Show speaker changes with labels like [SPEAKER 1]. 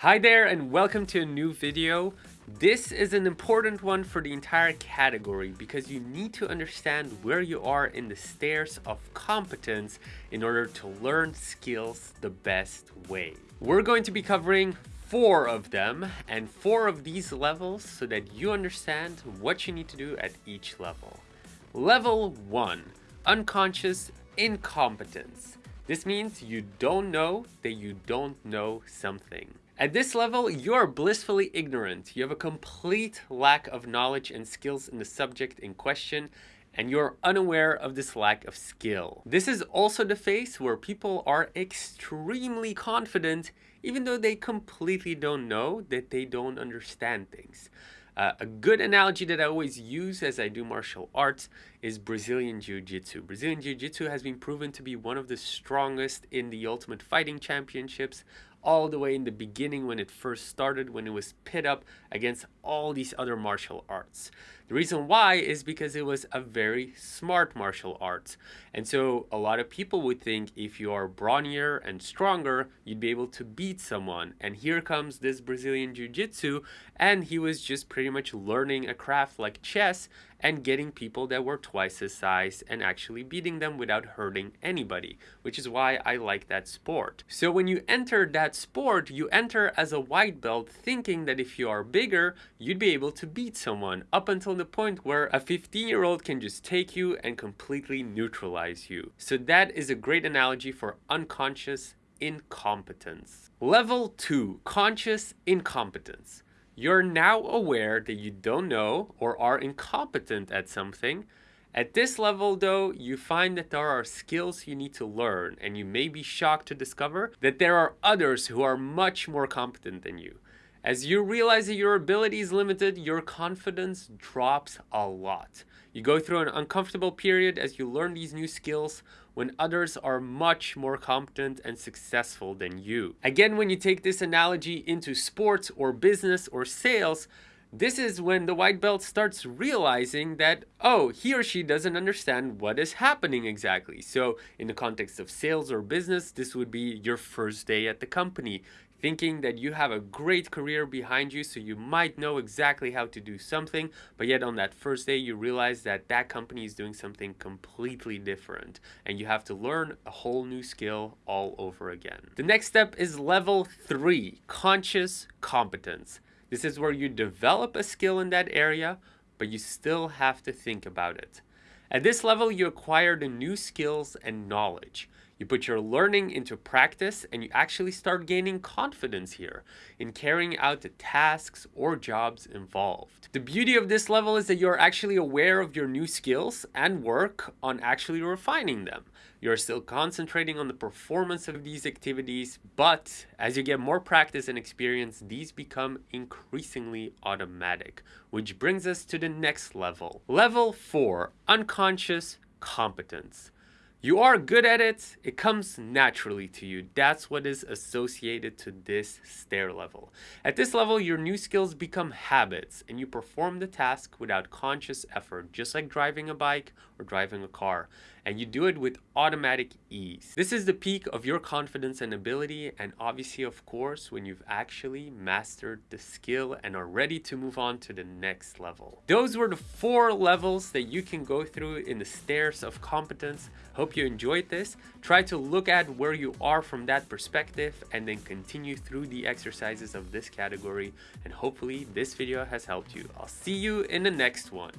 [SPEAKER 1] Hi there and welcome to a new video. This is an important one for the entire category because you need to understand where you are in the stairs of competence in order to learn skills the best way. We're going to be covering four of them and four of these levels so that you understand what you need to do at each level. Level 1. Unconscious Incompetence. This means you don't know that you don't know something. At this level, you are blissfully ignorant. You have a complete lack of knowledge and skills in the subject in question, and you're unaware of this lack of skill. This is also the phase where people are extremely confident, even though they completely don't know that they don't understand things. Uh, a good analogy that I always use as I do martial arts is Brazilian Jiu-Jitsu. Brazilian Jiu-Jitsu has been proven to be one of the strongest in the Ultimate Fighting Championships, all the way in the beginning when it first started, when it was pit up against all these other martial arts. The reason why is because it was a very smart martial arts. And so a lot of people would think if you are brawnier and stronger, you'd be able to beat someone. And here comes this Brazilian Jiu-Jitsu, and he was just pretty much learning a craft like chess and getting people that were twice his size and actually beating them without hurting anybody, which is why I like that sport. So when you enter that sport, you enter as a white belt thinking that if you are bigger, you'd be able to beat someone up until the point where a 15 year old can just take you and completely neutralize you. So that is a great analogy for unconscious incompetence. Level 2, conscious incompetence. You're now aware that you don't know or are incompetent at something. At this level though, you find that there are skills you need to learn and you may be shocked to discover that there are others who are much more competent than you. As you realize that your ability is limited, your confidence drops a lot. You go through an uncomfortable period as you learn these new skills when others are much more competent and successful than you. Again, when you take this analogy into sports or business or sales, this is when the white belt starts realizing that, oh, he or she doesn't understand what is happening exactly. So in the context of sales or business, this would be your first day at the company thinking that you have a great career behind you so you might know exactly how to do something but yet on that first day you realize that that company is doing something completely different and you have to learn a whole new skill all over again. The next step is level 3, conscious competence. This is where you develop a skill in that area but you still have to think about it. At this level you acquire the new skills and knowledge. You put your learning into practice and you actually start gaining confidence here in carrying out the tasks or jobs involved. The beauty of this level is that you're actually aware of your new skills and work on actually refining them. You're still concentrating on the performance of these activities, but as you get more practice and experience, these become increasingly automatic, which brings us to the next level. Level 4, Unconscious Competence. You are good at it, it comes naturally to you. That's what is associated to this stair level. At this level, your new skills become habits and you perform the task without conscious effort, just like driving a bike or driving a car and you do it with automatic ease. This is the peak of your confidence and ability and obviously of course when you've actually mastered the skill and are ready to move on to the next level. Those were the four levels that you can go through in the stairs of competence. Hope you enjoyed this. Try to look at where you are from that perspective and then continue through the exercises of this category and hopefully this video has helped you. I'll see you in the next one.